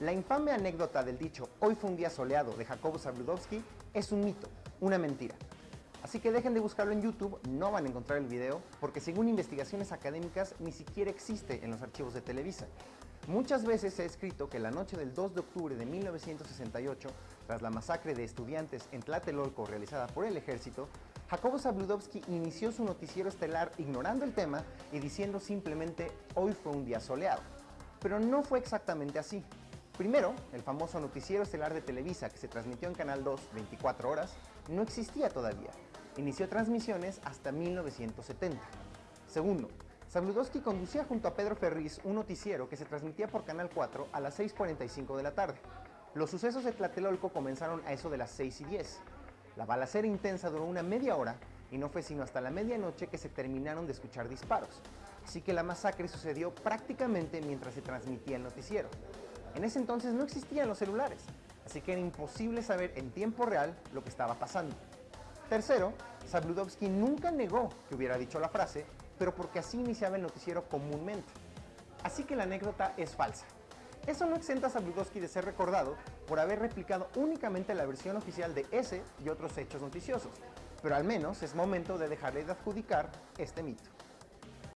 La infame anécdota del dicho «Hoy fue un día soleado» de Jacobo Zabludowski es un mito, una mentira. Así que dejen de buscarlo en YouTube, no van a encontrar el video, porque según investigaciones académicas ni siquiera existe en los archivos de Televisa. Muchas veces se ha escrito que la noche del 2 de octubre de 1968, tras la masacre de estudiantes en Tlatelolco realizada por el ejército, Jacobo Zabludowski inició su noticiero estelar ignorando el tema y diciendo simplemente «Hoy fue un día soleado». Pero no fue exactamente así. Primero, el famoso noticiero estelar de Televisa que se transmitió en Canal 2 24 horas no existía todavía. Inició transmisiones hasta 1970. Segundo, Zabludowski conducía junto a Pedro Ferriz un noticiero que se transmitía por Canal 4 a las 6.45 de la tarde. Los sucesos de Tlatelolco comenzaron a eso de las 6 y 10. La balacera intensa duró una media hora y no fue sino hasta la medianoche que se terminaron de escuchar disparos. Así que la masacre sucedió prácticamente mientras se transmitía el noticiero. En ese entonces no existían los celulares, así que era imposible saber en tiempo real lo que estaba pasando. Tercero, Zabludowski nunca negó que hubiera dicho la frase, pero porque así iniciaba el noticiero comúnmente. Así que la anécdota es falsa. Eso no exenta a Zabludowski de ser recordado por haber replicado únicamente la versión oficial de ese y otros hechos noticiosos, pero al menos es momento de dejarle de adjudicar este mito.